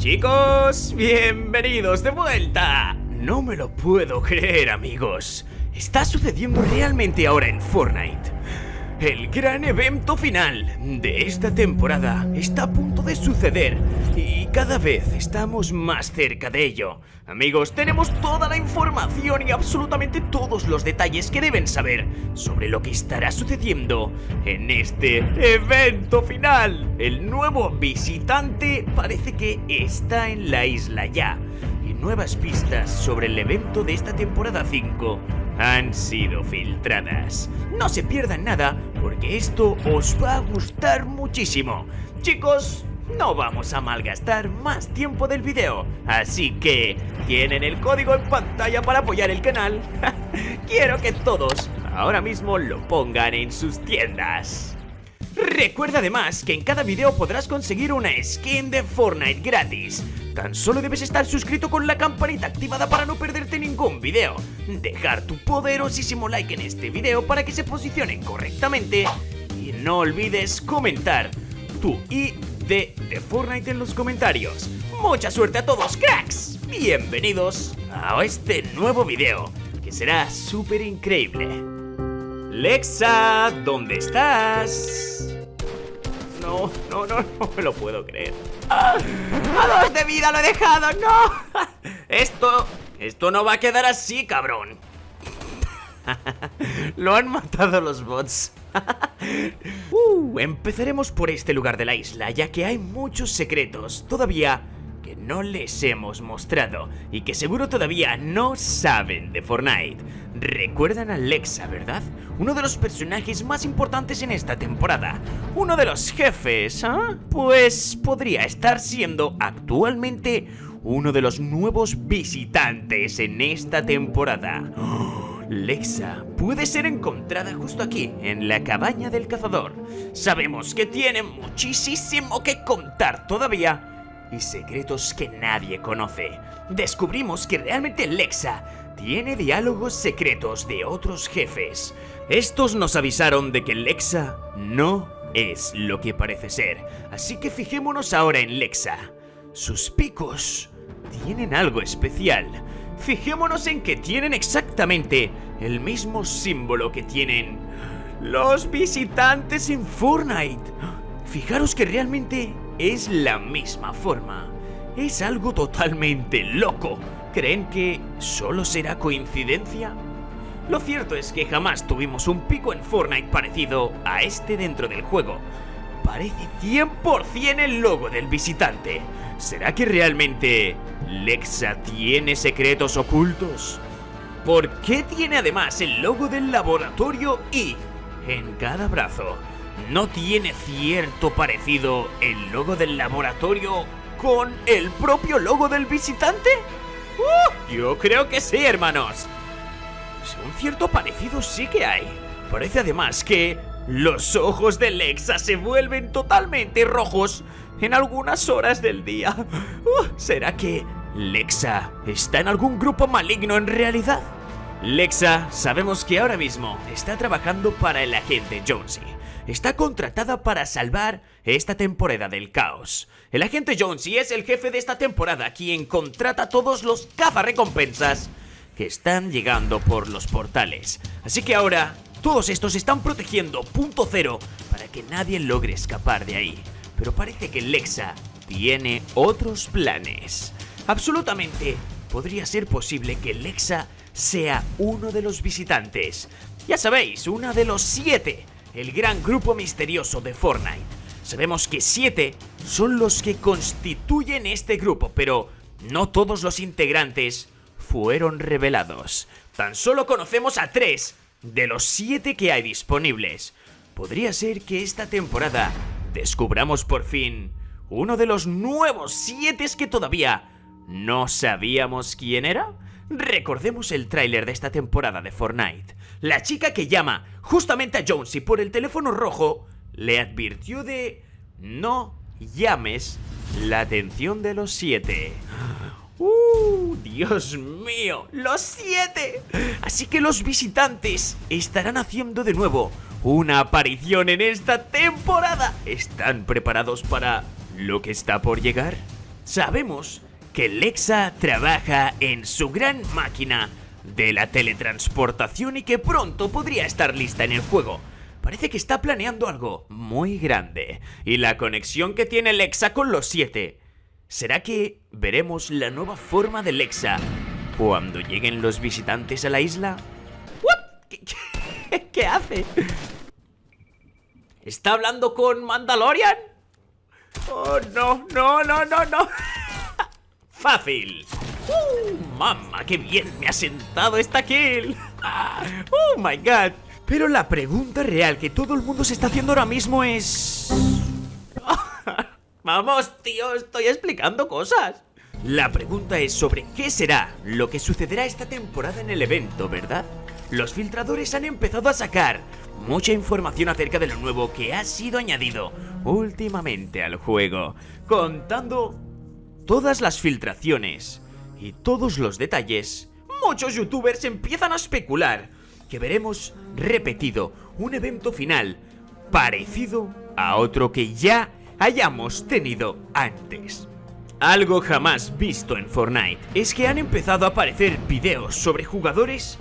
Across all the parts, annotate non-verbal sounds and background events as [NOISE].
Chicos, bienvenidos de vuelta. No me lo puedo creer, amigos. Está sucediendo realmente ahora en Fortnite. El gran evento final de esta temporada está a punto de suceder y cada vez estamos más cerca de ello. Amigos, tenemos toda la información y absolutamente todos los detalles que deben saber sobre lo que estará sucediendo en este evento final. El nuevo visitante parece que está en la isla ya y nuevas pistas sobre el evento de esta temporada 5 han sido filtradas. No se pierdan nada porque esto os va a gustar muchísimo. Chicos, no vamos a malgastar más tiempo del video, así que tienen el código en pantalla para apoyar el canal. [LAUGHS] Quiero que todos ahora mismo lo pongan en sus tiendas. Recuerda además que en cada video podrás conseguir una skin de Fortnite gratis. Tan solo debes estar suscrito con la campanita activada para no perderte ningún video. Dejar tu poderosísimo like en este video para que se posicionen correctamente. Y no olvides comentar tu ID de Fortnite en los comentarios. Mucha suerte a todos, cracks. Bienvenidos a este nuevo video, que será súper increíble. Lexa, ¿dónde estás? No, no, no, no me lo puedo creer. ¡Ah! ¡A dos de vida lo he dejado! ¡No! [LAUGHS] Esto, esto no va a quedar así, cabrón. [LAUGHS] Lo han matado los bots. [LAUGHS] uh, empezaremos por este lugar de la isla, ya que hay muchos secretos todavía no les hemos mostrado y que seguro todavía no saben de Fortnite. Recuerdan a Lexa, ¿verdad? Uno de los personajes más importantes en esta temporada. Uno de los jefes, ¿ah? Pues podría estar siendo actualmente uno de los nuevos visitantes en esta temporada. Lexa puede ser encontrada justo aquí, en la cabaña del cazador. Sabemos que tiene muchísimo que contar todavía y secretos que nadie conoce. Descubrimos que realmente Lexa tiene diálogos secretos de otros jefes. Estos nos avisaron de que Lexa no es lo que parece ser, así que fijémonos ahora en Lexa. Sus picos tienen algo especial. Fijémonos en que tienen exactamente el mismo símbolo que tienen los visitantes en Fortnite. Fijaros que realmente es la misma forma. Es algo totalmente loco. ¿Creen que solo será coincidencia? Lo cierto es que jamás tuvimos un pico en Fortnite parecido a este dentro del juego. Parece 100% el logo del visitante. ¿Será que realmente Lexa tiene secretos ocultos? ¿Por qué tiene además el logo del laboratorio y en cada brazo? ¿No tiene cierto parecido el logo del laboratorio con el propio logo del visitante? ¡Uh! yo creo que sí, hermanos. Un cierto parecido sí que hay. Parece además que los ojos de Lexa se vuelven totalmente rojos en algunas horas del día. Uh, ¿Será que Lexa está en algún grupo maligno en realidad? Lexa, sabemos que ahora mismo está trabajando para el agente Jonesy. Está contratada para salvar esta temporada del caos. El agente Jonesy es el jefe de esta temporada, quien contrata a todos los cazarrecompensas que están llegando por los portales. Así que ahora, todos estos están protegiendo punto cero para que nadie logre escapar de ahí. Pero parece que Lexa tiene otros planes. Absolutamente, podría ser posible que Lexa sea uno de los visitantes. Ya sabéis, uno de los siete, el gran grupo misterioso de Fortnite. Sabemos que siete son los que constituyen este grupo, pero no todos los integrantes fueron revelados. Tan solo conocemos a tres de los siete que hay disponibles. Podría ser que esta temporada descubramos por fin uno de los nuevos siete que todavía no sabíamos quién era. Recordemos el tráiler de esta temporada de Fortnite. La chica que llama justamente a Jonesy por el teléfono rojo le advirtió de no llames la atención de los siete. ¡Uh! ¡Dios mío! ¡Los siete! Así que los visitantes estarán haciendo de nuevo una aparición en esta temporada. ¿Están preparados para lo que está por llegar? sabemos que Lexa trabaja en su gran máquina de la teletransportación y que pronto podría estar lista en el juego. Parece que está planeando algo muy grande. Y la conexión que tiene Lexa con los siete. ¿Será que veremos la nueva forma de Lexa cuando lleguen los visitantes a la isla? ¿Qué, hace? ¿Está hablando con Mandalorian? Oh, no, no, no, no, no. Fácil. Uh, mamá, qué bien me ha sentado esta kill. [LAUGHS] Oh my god. Pero la pregunta real que todo el mundo se está haciendo ahora mismo es... [LAUGHS] Vamos, tío, estoy explicando cosas. La pregunta es sobre qué será lo que sucederá esta temporada en el evento, ¿verdad? Los filtradores han empezado a sacar mucha información acerca de lo nuevo que ha sido añadido últimamente al juego, contando todas las filtraciones y todos los detalles. Muchos youtubers empiezan a especular que veremos repetido un evento final parecido a otro que ya hayamos tenido antes. Algo jamás visto en Fortnite es que han empezado a aparecer videos sobre jugadores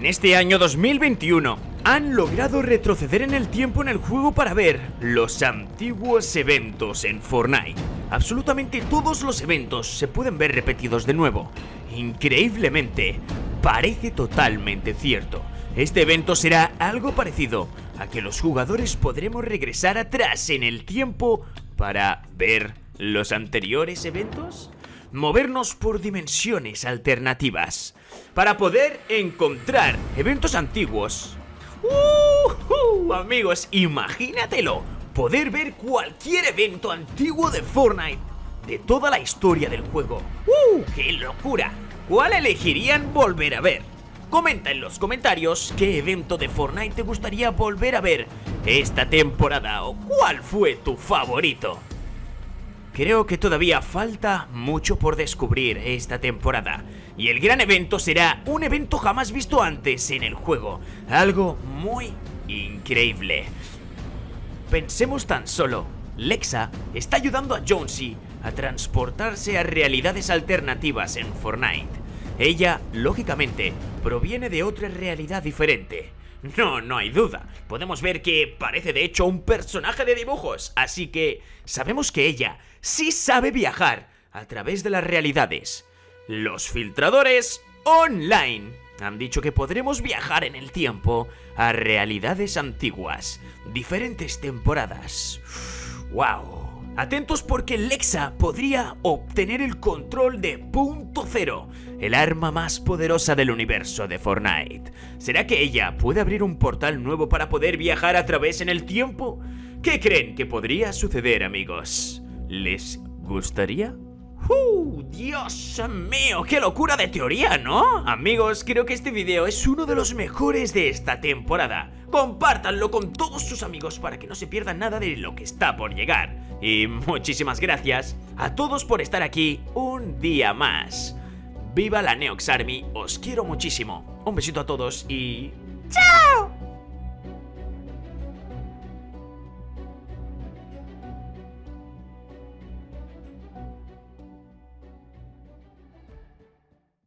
en este año 2021 han logrado retroceder en el tiempo en el juego para ver los antiguos eventos en Fortnite. Absolutamente todos los eventos se pueden ver repetidos de nuevo. Increíblemente, parece totalmente cierto. Este evento será algo parecido a que los jugadores podremos regresar atrás en el tiempo para ver los anteriores eventos movernos por dimensiones alternativas para poder encontrar eventos antiguos. Uh, amigos, imagínatelo, poder ver cualquier evento antiguo de Fortnite de toda la historia del juego. ¡Uh, qué locura! ¿Cuál elegirían volver a ver? Comenta en los comentarios qué evento de Fortnite te gustaría volver a ver esta temporada o cuál fue tu favorito. Creo que todavía falta mucho por descubrir esta temporada y el gran evento será un evento jamás visto antes en el juego, algo muy increíble. Pensemos tan solo, Lexa está ayudando a Jonesy a transportarse a realidades alternativas en Fortnite. Ella, lógicamente, proviene de otra realidad diferente. No, no hay duda. Podemos ver que parece de hecho un personaje de dibujos, así que sabemos que ella sí sabe viajar a través de las realidades. Los filtradores online han dicho que podremos viajar en el tiempo a realidades antiguas, diferentes temporadas. ¡Wow! Atentos porque Lexa podría obtener el control de Punto Cero, el arma más poderosa del universo de Fortnite. ¿Será que ella puede abrir un portal nuevo para poder viajar a través en el tiempo? ¿Qué creen que podría suceder, amigos? ¿Les gustaría? ¡Uh! ¡Dios mío! ¡Qué locura de teoría, ¿no? Amigos, creo que este video es uno de los mejores de esta temporada. Compártanlo con todos sus amigos para que no se pierdan nada de lo que está por llegar. Y muchísimas gracias a todos por estar aquí un día más. ¡Viva la Neox Army! Os quiero muchísimo. Un besito a todos y... ¡Chao!